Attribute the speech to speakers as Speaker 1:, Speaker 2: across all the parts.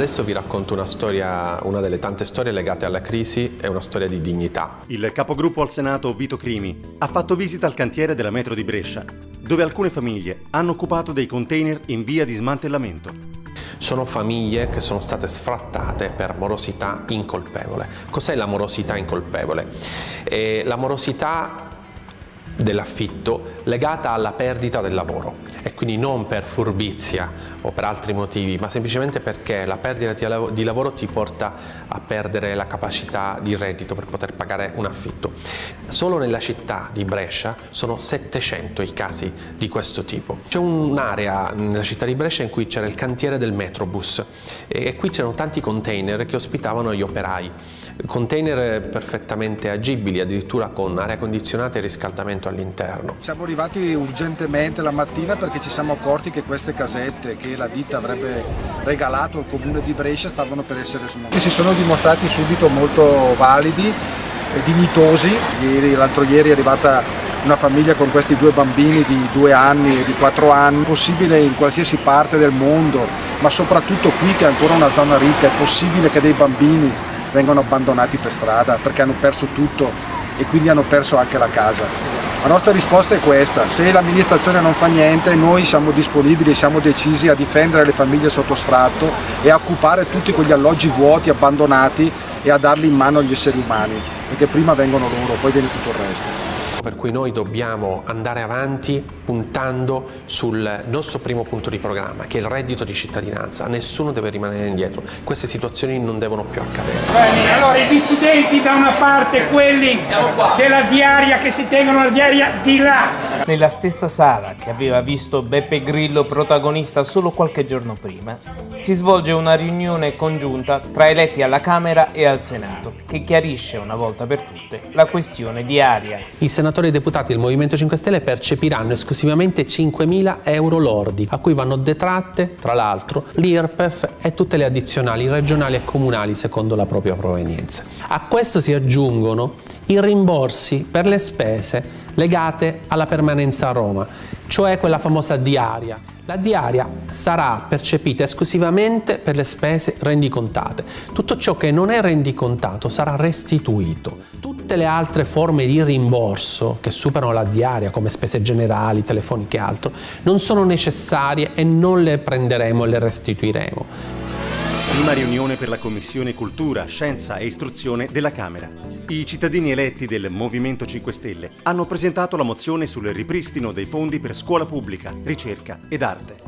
Speaker 1: Adesso vi racconto una storia, una delle tante storie legate alla crisi e una storia di dignità.
Speaker 2: Il capogruppo al Senato Vito Crimi ha fatto visita al cantiere della metro di Brescia, dove alcune famiglie hanno occupato dei container in via di smantellamento.
Speaker 1: Sono famiglie che sono state sfrattate per morosità incolpevole. Cos'è la morosità incolpevole? Eh, la morosità dell'affitto legata alla perdita del lavoro e quindi non per furbizia o per altri motivi ma semplicemente perché la perdita di lavoro ti porta a perdere la capacità di reddito per poter pagare un affitto. Solo nella città di Brescia sono 700 i casi di questo tipo. C'è un'area nella città di Brescia in cui c'era il cantiere del Metrobus e qui c'erano tanti container che ospitavano gli operai, container perfettamente agibili addirittura con aria condizionata e riscaldamento all'interno.
Speaker 3: Siamo arrivati urgentemente la mattina perché ci siamo accorti che queste casette che la ditta avrebbe regalato al comune di Brescia stavano per essere smontate. Si sono dimostrati subito molto validi e dignitosi. L'altro ieri è arrivata una famiglia con questi due bambini di due anni e di quattro anni, possibile in qualsiasi parte del mondo, ma soprattutto qui che è ancora una zona ricca, è possibile che dei bambini vengano abbandonati per strada perché hanno perso tutto e quindi hanno perso anche la casa. La nostra risposta è questa, se l'amministrazione non fa niente noi siamo disponibili, siamo decisi a difendere le famiglie sotto sfratto e a occupare tutti quegli alloggi vuoti, abbandonati e a darli in mano agli esseri umani, perché prima vengono loro, poi viene tutto il resto
Speaker 1: per cui noi dobbiamo andare avanti puntando sul nostro primo punto di programma, che è il reddito di cittadinanza. Nessuno deve rimanere indietro, queste situazioni non devono più accadere.
Speaker 4: Bene, allora i dissidenti da una parte, quelli della diaria che si tengono la diaria di là.
Speaker 5: Nella stessa sala che aveva visto Beppe Grillo protagonista solo qualche giorno prima, si svolge una riunione congiunta tra eletti alla Camera e al Senato, che chiarisce una volta per tutte la questione di aria.
Speaker 1: I senatori e deputati del Movimento 5 Stelle percepiranno esclusivamente 5.000 euro lordi, a cui vanno detratte, tra l'altro, l'IRPEF e tutte le addizionali regionali e comunali secondo la propria provenienza. A questo si aggiungono i rimborsi per le spese legate alla permanenza a Roma, cioè quella famosa diaria. La diaria sarà percepita esclusivamente per le spese rendicontate. Tutto ciò che non è rendicontato sarà restituito. Tutte le altre forme di rimborso che superano la diaria, come spese generali, telefoniche e altro, non sono necessarie e non le prenderemo e le restituiremo.
Speaker 2: Prima riunione per la Commissione Cultura, Scienza e Istruzione della Camera. I cittadini eletti del Movimento 5 Stelle hanno presentato la mozione sul ripristino dei fondi per scuola pubblica, ricerca ed arte.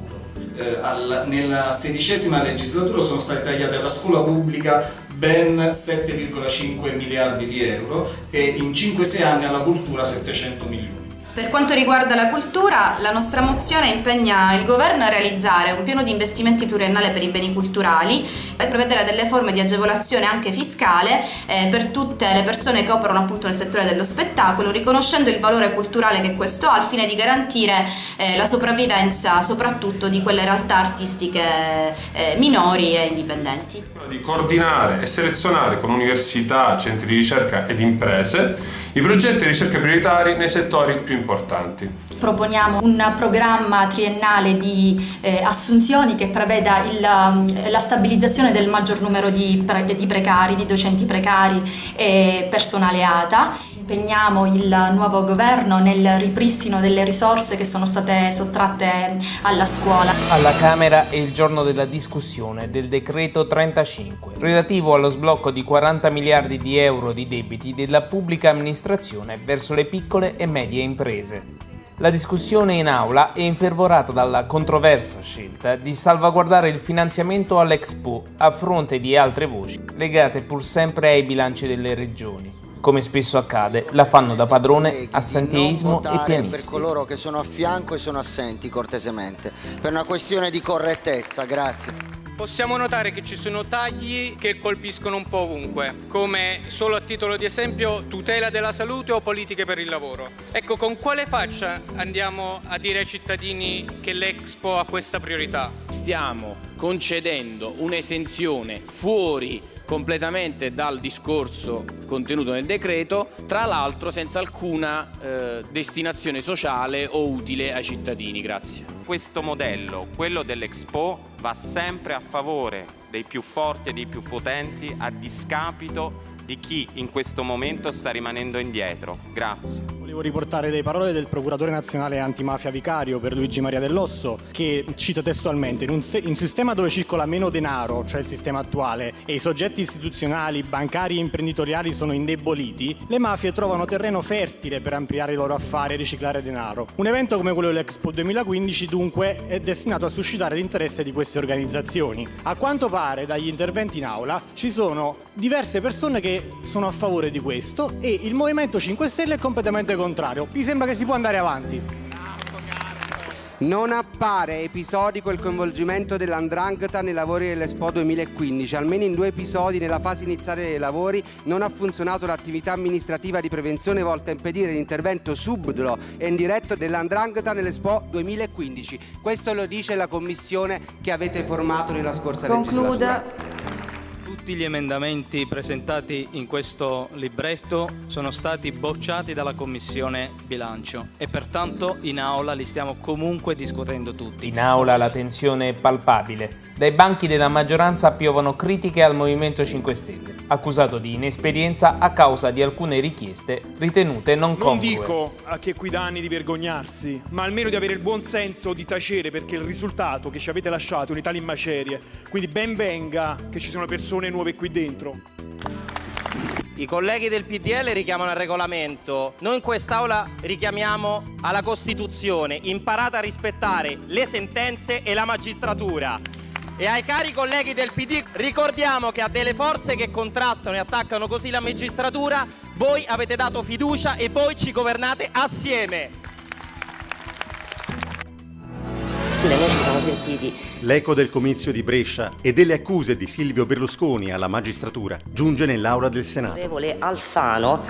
Speaker 6: Eh, al, nella sedicesima legislatura sono state tagliate alla scuola pubblica ben 7,5 miliardi di euro e in 5-6 anni alla cultura 700 milioni.
Speaker 7: Per quanto riguarda la cultura, la nostra mozione impegna il governo a realizzare un piano di investimenti pluriennale per i beni culturali per prevedere delle forme di agevolazione anche fiscale eh, per tutte le persone che operano appunto nel settore dello spettacolo, riconoscendo il valore culturale che questo ha al fine di garantire eh, la sopravvivenza soprattutto di quelle realtà artistiche eh, minori e indipendenti.
Speaker 8: Di coordinare e selezionare con università, centri di ricerca ed imprese i progetti di ricerca prioritari nei settori più importanti.
Speaker 9: Proponiamo un programma triennale di eh, assunzioni che preveda il, um, la stabilizzazione del maggior numero di, pre di precari, di docenti precari e personale ATA impegniamo il nuovo governo nel ripristino delle risorse che sono state sottratte alla scuola.
Speaker 5: Alla Camera è il giorno della discussione del decreto 35, relativo allo sblocco di 40 miliardi di euro di debiti della pubblica amministrazione verso le piccole e medie imprese. La discussione in aula è infervorata dalla controversa scelta di salvaguardare il finanziamento all'Expo a fronte di altre voci legate pur sempre ai bilanci delle regioni. Come spesso accade, la fanno da padrone assenteismo e pianisti.
Speaker 10: per coloro che sono a fianco e sono assenti cortesemente, per una questione di correttezza, grazie.
Speaker 11: Possiamo notare che ci sono tagli che colpiscono un po' ovunque, come solo a titolo di esempio tutela della salute o politiche per il lavoro. Ecco, con quale faccia andiamo a dire ai cittadini che l'Expo ha questa priorità?
Speaker 12: Stiamo concedendo un'esenzione fuori completamente dal discorso contenuto nel decreto, tra l'altro senza alcuna eh, destinazione sociale o utile ai cittadini. Grazie.
Speaker 13: Questo modello, quello dell'Expo, va sempre a favore dei più forti e dei più potenti a discapito di chi in questo momento sta rimanendo indietro. Grazie.
Speaker 14: Volevo riportare delle parole del procuratore nazionale antimafia vicario per Luigi Maria Dell'Osso che cita testualmente in un, in un, sistema dove circola meno denaro, cioè il sistema attuale, e i soggetti istituzionali, bancari e imprenditoriali sono indeboliti, le mafie trovano terreno fertile per ampliare i loro affari e riciclare denaro. Un evento come quello dell'Expo 2015 dunque è destinato a suscitare l'interesse di queste organizzazioni. A quanto pare dagli interventi in aula ci sono diverse persone che sono a favore di questo e il Movimento 5 Stelle è completamente contrario. Mi sembra che si può andare avanti.
Speaker 15: Non appare episodico il coinvolgimento dell'Andrangheta nei lavori dell'Expo 2015. Almeno in due episodi nella fase iniziale dei lavori non ha funzionato l'attività amministrativa di prevenzione volta a impedire l'intervento subdolo e indiretto dell'Andrangheta nell'Expo 2015. Questo lo dice la commissione che avete formato nella scorsa Concluda. legislatura.
Speaker 16: Tutti gli emendamenti presentati in questo libretto sono stati bocciati dalla Commissione Bilancio e pertanto in aula li stiamo comunque discutendo tutti.
Speaker 5: In aula la tensione è palpabile. Dai banchi della maggioranza piovono critiche al Movimento 5 Stelle, accusato di inesperienza a causa di alcune richieste ritenute non congrue.
Speaker 17: Non dico a chi è qui da anni di vergognarsi, ma almeno di avere il buon senso di tacere perché il risultato che ci avete lasciato è un'Italia in macerie. Quindi ben venga che ci sono persone nuove qui dentro.
Speaker 18: I colleghi del PDL richiamano al regolamento, noi in quest'Aula richiamiamo alla Costituzione, imparate a rispettare le sentenze e la magistratura. E ai cari colleghi del PD ricordiamo che a delle forze che contrastano e attaccano così la magistratura voi avete dato fiducia e voi ci governate assieme.
Speaker 19: Noi ci siamo sentiti.
Speaker 2: L'eco del comizio di Brescia e delle accuse di Silvio Berlusconi alla magistratura giunge nell'aula del Senato.
Speaker 19: Alfano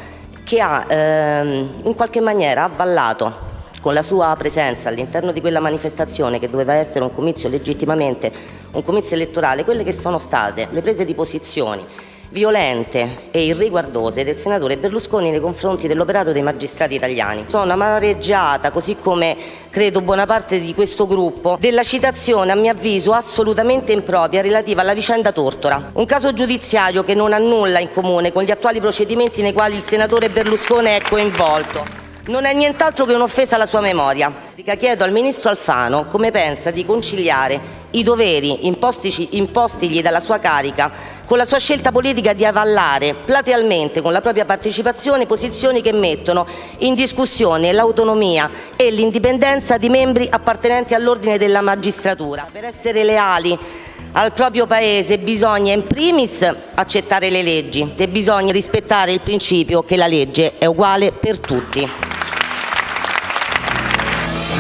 Speaker 19: che ha ehm, in qualche maniera avvallato con la sua presenza all'interno di quella manifestazione che doveva essere un comizio legittimamente, un comizio elettorale, quelle che sono state le prese di posizioni violente e irriguardose del senatore Berlusconi nei confronti dell'operato dei magistrati italiani. Sono amareggiata, così come credo buona parte di questo gruppo, della citazione a mio avviso assolutamente impropria relativa alla vicenda Tortora, un caso giudiziario che non ha nulla in comune con gli attuali procedimenti nei quali il senatore Berlusconi è coinvolto non è nient'altro che un'offesa alla sua memoria. Chiedo al Ministro Alfano come pensa di conciliare i doveri impostigli dalla sua carica con la sua scelta politica di avallare platealmente con la propria partecipazione posizioni che mettono in discussione l'autonomia e l'indipendenza di membri appartenenti all'ordine della magistratura. Per essere leali al proprio Paese bisogna in primis accettare le leggi e bisogna rispettare il principio che la legge è uguale per tutti.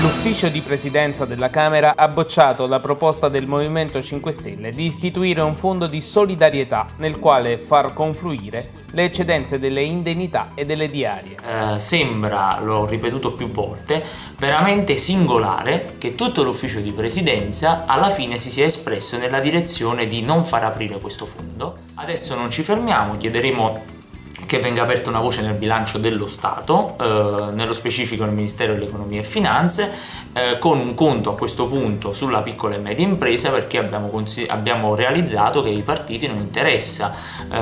Speaker 5: L'ufficio di presidenza della Camera ha bocciato la proposta del Movimento 5 Stelle di istituire un fondo di solidarietà nel quale far confluire le eccedenze delle indennità e delle diarie.
Speaker 20: Eh, sembra, l'ho ripetuto più volte, veramente singolare che tutto l'ufficio di presidenza alla fine si sia espresso nella direzione di non far aprire questo fondo. Adesso non ci fermiamo, chiederemo che venga aperta una voce nel bilancio dello Stato, eh, nello specifico nel Ministero dell'Economia e Finanze, eh, con un conto a questo punto sulla piccola e media impresa perché abbiamo, abbiamo realizzato che ai partiti non interessa eh,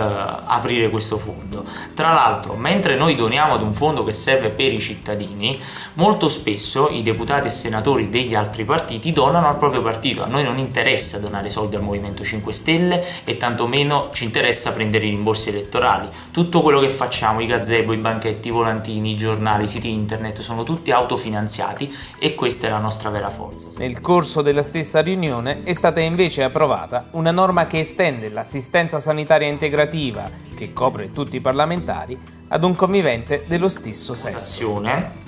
Speaker 20: aprire questo fondo. Tra l'altro, mentre noi doniamo ad un fondo che serve per i cittadini, molto spesso i deputati e senatori degli altri partiti donano al proprio partito. A noi non interessa donare soldi al Movimento 5 Stelle e tantomeno ci interessa prendere i rimborsi elettorali. Tutto quello che facciamo, i gazebo, i banchetti, i volantini, i giornali, i siti internet, sono tutti autofinanziati e questa è la nostra vera forza.
Speaker 5: Nel corso della stessa riunione è stata invece approvata una norma che estende l'assistenza sanitaria integrativa, che copre tutti i parlamentari, ad un convivente dello stesso sesso.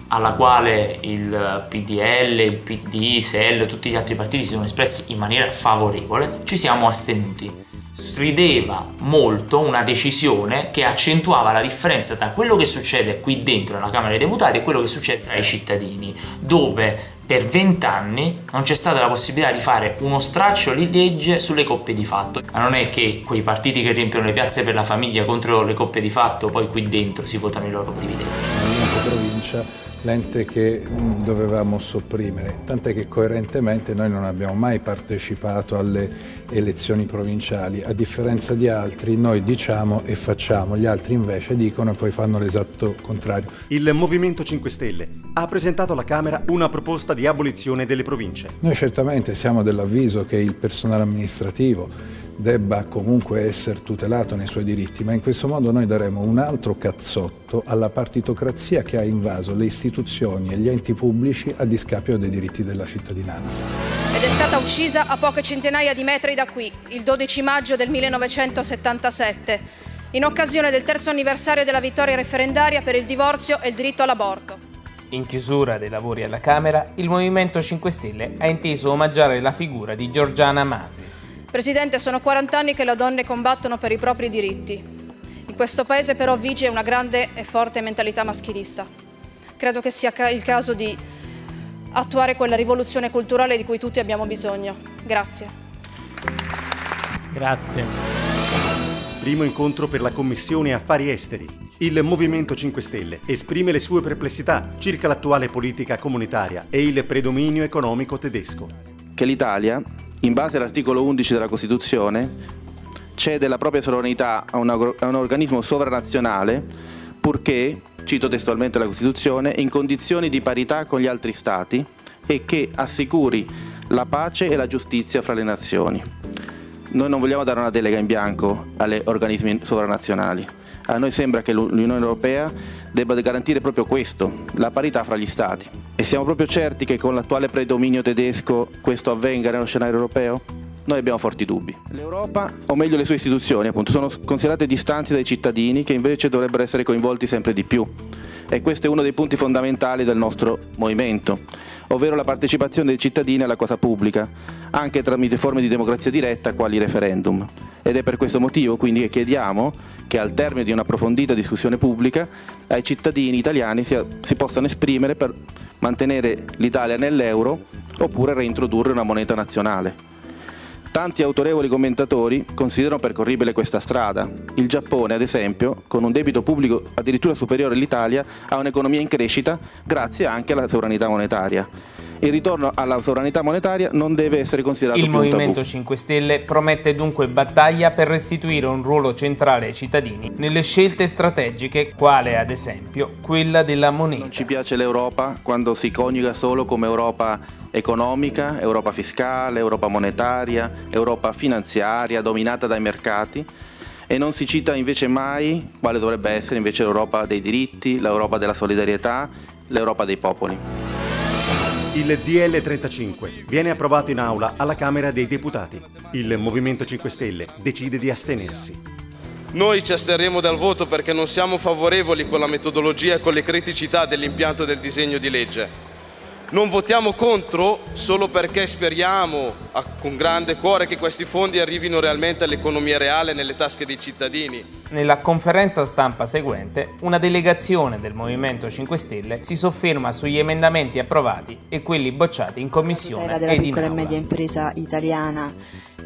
Speaker 20: alla quale il PDL, il PD, SEL e tutti gli altri partiti si sono espressi in maniera favorevole, ci siamo astenuti strideva molto una decisione che accentuava la differenza tra quello che succede qui dentro nella Camera dei Deputati e quello che succede tra i cittadini, dove per vent'anni non c'è stata la possibilità di fare uno straccio di legge sulle coppie di fatto. Ma non è che quei partiti che riempiono le piazze per la famiglia contro le coppie di fatto poi qui dentro si votano i loro privilegi.
Speaker 21: Movimento Provincia l'ente che dovevamo sopprimere, tant'è che coerentemente noi non abbiamo mai partecipato alle elezioni provinciali, a differenza di altri noi diciamo e facciamo, gli altri invece dicono e poi fanno l'esatto contrario.
Speaker 2: Il Movimento 5 Stelle ha presentato alla Camera una proposta di abolizione delle province.
Speaker 21: Noi certamente siamo dell'avviso che il personale amministrativo debba comunque essere tutelato nei suoi diritti, ma in questo modo noi daremo un altro cazzotto alla partitocrazia che ha invaso le istituzioni e gli enti pubblici a discapito dei diritti della cittadinanza.
Speaker 22: Ed è stata uccisa a poche centinaia di metri da qui, il 12 maggio del 1977, in occasione del terzo anniversario della vittoria referendaria per il divorzio e il diritto all'aborto.
Speaker 5: In chiusura dei lavori alla Camera, il Movimento 5 Stelle ha inteso omaggiare la figura di Giorgiana Masi.
Speaker 22: Presidente, sono 40 anni che le donne combattono per i propri diritti. In questo paese però vige una grande e forte mentalità maschilista. Credo che sia il caso di attuare quella rivoluzione culturale di cui tutti abbiamo bisogno. Grazie.
Speaker 16: Grazie.
Speaker 2: Primo incontro per la Commissione Affari Esteri. Il Movimento 5 Stelle esprime le sue perplessità circa l'attuale politica comunitaria e il predominio economico tedesco.
Speaker 23: Che l'Italia in base all'articolo 11 della Costituzione, cede la propria sovranità a, una, a un organismo sovranazionale purché, cito testualmente la Costituzione, in condizioni di parità con gli altri Stati e che assicuri la pace e la giustizia fra le nazioni. Noi non vogliamo dare una delega in bianco agli organismi sovranazionali. A noi sembra che l'Unione Europea debba garantire proprio questo, la parità fra gli Stati. E siamo proprio certi che con l'attuale predominio tedesco questo avvenga nello scenario europeo? Noi abbiamo forti dubbi. L'Europa, o meglio le sue istituzioni, appunto, sono considerate distanti dai cittadini che invece dovrebbero essere coinvolti sempre di più. E questo è uno dei punti fondamentali del nostro movimento, ovvero la partecipazione dei cittadini alla cosa pubblica, anche tramite forme di democrazia diretta quali referendum. Ed è per questo motivo quindi che chiediamo che al termine di un'approfondita discussione pubblica ai cittadini italiani si, si possano esprimere per mantenere l'Italia nell'euro oppure reintrodurre una moneta nazionale. Tanti autorevoli commentatori considerano percorribile questa strada. Il Giappone, ad esempio, con un debito pubblico addirittura superiore all'Italia, ha un'economia in crescita grazie anche alla sovranità monetaria il ritorno alla sovranità monetaria non deve essere considerato
Speaker 5: Il Movimento
Speaker 23: tabù.
Speaker 5: 5 Stelle promette dunque battaglia per restituire un ruolo centrale ai cittadini nelle scelte strategiche, quale ad esempio quella della moneta.
Speaker 23: Non ci piace l'Europa quando si coniuga solo come Europa economica, Europa fiscale, Europa monetaria, Europa finanziaria, dominata dai mercati e non si cita invece mai quale dovrebbe essere invece l'Europa dei diritti, l'Europa della solidarietà, l'Europa dei popoli.
Speaker 2: Il DL 35 viene approvato in aula alla Camera dei Deputati. Il Movimento 5 Stelle decide di astenersi.
Speaker 24: Noi ci asterremo dal voto perché non siamo favorevoli con la metodologia e con le criticità dell'impianto del disegno di legge. Non votiamo contro solo perché speriamo a- con grande cuore che questi fondi arrivino realmente all'economia reale nelle tasche dei cittadini.
Speaker 5: Nella conferenza stampa seguente, una delegazione del Movimento 5 Stelle si sofferma sugli emendamenti approvati e quelli bocciati in commissione
Speaker 25: della
Speaker 5: ed in
Speaker 25: piccola e
Speaker 5: aula.
Speaker 25: media impresa italiana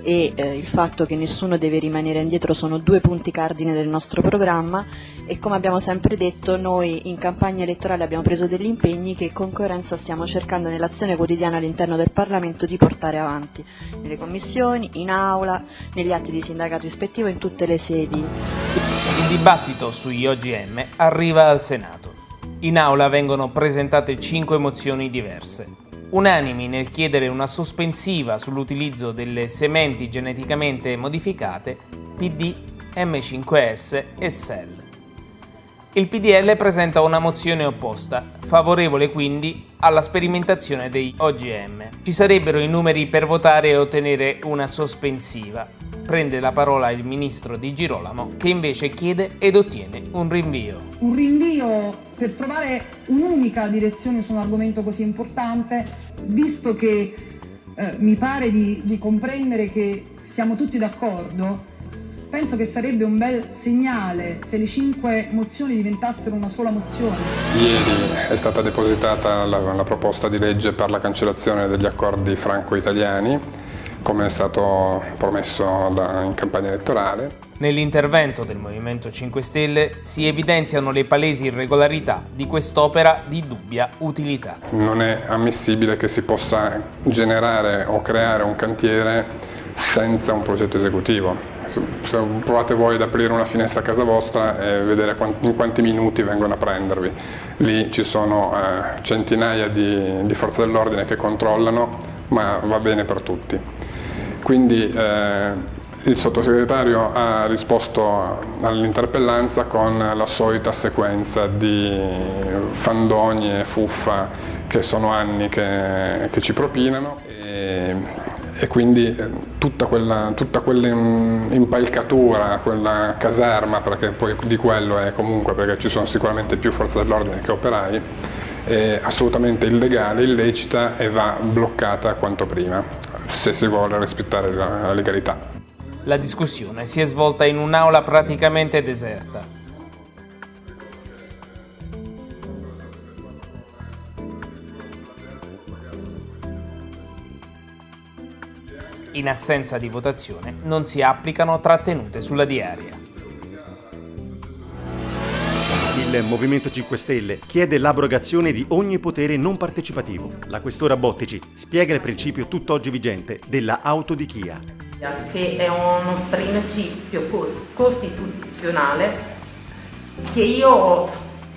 Speaker 25: e eh, il fatto che nessuno deve rimanere indietro sono due punti cardine del nostro programma e come abbiamo sempre detto noi in campagna elettorale abbiamo preso degli impegni che con coerenza stiamo cercando nell'azione quotidiana all'interno del Parlamento di portare avanti nelle commissioni, in aula, negli atti di sindacato ispettivo, in tutte le sedi.
Speaker 5: Il dibattito sugli OGM arriva al Senato. In aula vengono presentate cinque mozioni diverse. Unanimi nel chiedere una sospensiva sull'utilizzo delle sementi geneticamente modificate, PD, M5S e SEL. Il PDL presenta una mozione opposta, favorevole quindi alla sperimentazione dei OGM. Ci sarebbero i numeri per votare e ottenere una sospensiva. Prende la parola il ministro Di Girolamo che invece chiede ed ottiene un rinvio.
Speaker 26: un rinvio per trovare un'unica direzione su un argomento così importante, visto che eh, mi pare di, di comprendere che siamo tutti d'accordo penso che sarebbe un bel segnale se le cinque mozioni diventassero una sola mozione.
Speaker 27: Ieri è stata depositata la, la proposta di legge per la cancellazione degli accordi franco-italiani, come è stato promesso da, in campagna elettorale.
Speaker 5: Nell'intervento del Movimento 5 Stelle si evidenziano le palesi irregolarità di quest'opera di dubbia utilità.
Speaker 27: Non è ammissibile che si possa generare o creare un cantiere senza un progetto esecutivo. Se provate voi ad aprire una finestra a casa vostra e vedere in quanti minuti vengono a prendervi. Lì ci sono eh, centinaia di, di forze dell'ordine che controllano, ma va bene per tutti. Quindi eh, il sottosegretario ha risposto all'interpellanza con la solita sequenza di fandogni e fuffa che sono anni che, che ci propinano e, e quindi eh, tutta quella, tutta quella impalcatura, quella caserma, perché poi di quello è comunque, perché ci sono sicuramente più forze dell'ordine che operai, è assolutamente illegale, illecita e va bloccata quanto prima, se si vuole rispettare la legalità.
Speaker 5: La discussione si è svolta in un'aula praticamente deserta. In assenza di votazione non si applicano trattenute sulla diaria.
Speaker 2: Il Movimento 5 Stelle chiede l'abrogazione di ogni potere non partecipativo. La questora Bottici spiega il principio tutt'oggi vigente della autodichia
Speaker 28: che è un principio costituzionale che io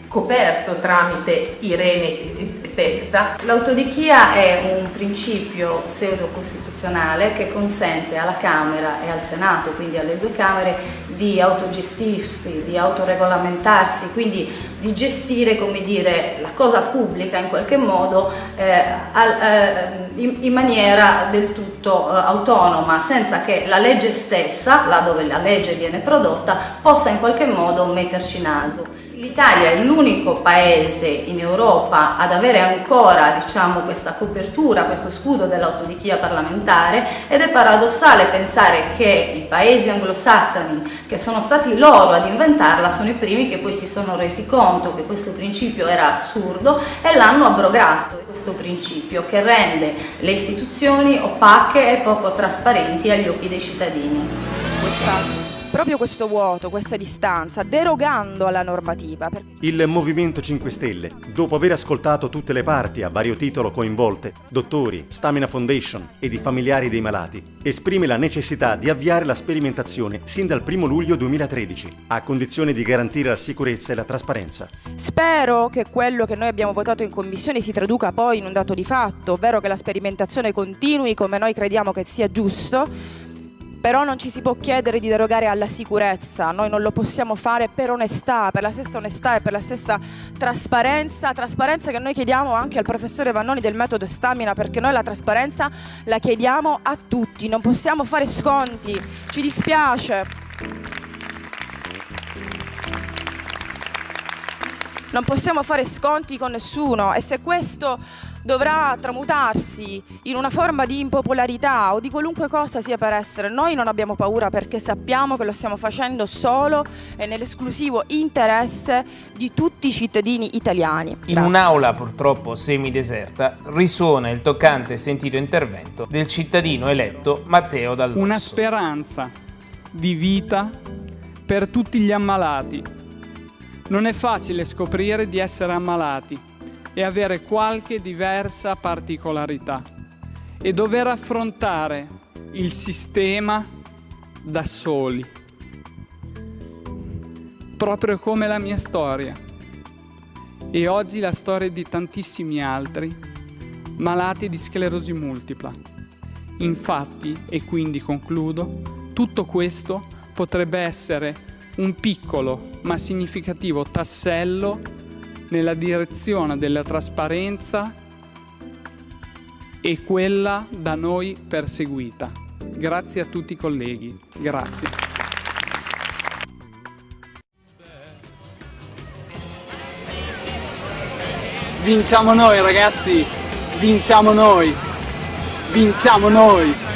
Speaker 28: ho scoperto tramite Irene Testa.
Speaker 29: L'autodichia è un principio pseudo-costituzionale che consente alla Camera e al Senato, quindi alle due Camere, di autogestirsi, di autoregolamentarsi, quindi di gestire dire, la cosa pubblica in qualche modo eh, al, eh, in, in, maniera del tutto eh, autonoma, senza che la legge stessa, là dove la legge viene prodotta, possa in qualche modo metterci naso. L'Italia è l'unico paese in Europa ad avere ancora diciamo, questa copertura, questo scudo dell'autodichia parlamentare ed è paradossale pensare che i paesi anglosassoni che sono stati loro ad inventarla sono i primi che poi si sono resi conto che questo principio era assurdo e l'hanno abrogato, questo principio che rende le istituzioni opache e poco trasparenti agli occhi dei cittadini.
Speaker 30: Proprio questo vuoto, questa distanza, derogando alla normativa.
Speaker 2: Il Movimento 5 Stelle, dopo aver ascoltato tutte le parti a vario titolo coinvolte, dottori, Stamina Foundation ed i familiari dei malati, esprime la necessità di avviare la sperimentazione sin dal 1 luglio 2013, a condizione di garantire la sicurezza e la trasparenza.
Speaker 30: Spero che quello che noi abbiamo votato in commissione si traduca poi in un dato di fatto, ovvero che la sperimentazione continui come noi crediamo che sia giusto, però non ci si può chiedere di derogare alla sicurezza, noi non lo possiamo fare per onestà, per la stessa onestà e per la stessa trasparenza, trasparenza che noi chiediamo anche al professore Vannoni del metodo Stamina, perché noi la trasparenza la chiediamo a tutti, non possiamo fare sconti, ci dispiace. Non possiamo fare sconti con nessuno e se questo dovrà tramutarsi in una forma di impopolarità o di qualunque cosa sia per essere. Noi non abbiamo paura perché sappiamo che lo stiamo facendo solo e nell'esclusivo interesse di tutti i cittadini italiani.
Speaker 5: In un'aula purtroppo semideserta risuona il toccante e sentito intervento del cittadino eletto Matteo Dall'Osso.
Speaker 31: Una speranza di vita per tutti gli ammalati. Non è facile scoprire di essere ammalati e avere qualche diversa particolarità. E dover affrontare il sistema da soli, proprio come la mia storia. E oggi la storia di tantissimi altri malati di sclerosi multipla. Infatti, e quindi concludo, tutto questo potrebbe essere un piccolo ma significativo tassello nella direzione della trasparenza e quella da noi perseguita. Grazie a tutti i colleghi. Grazie. Vinciamo noi ragazzi, vinciamo noi, vinciamo noi.